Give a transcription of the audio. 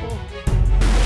Unbelievable.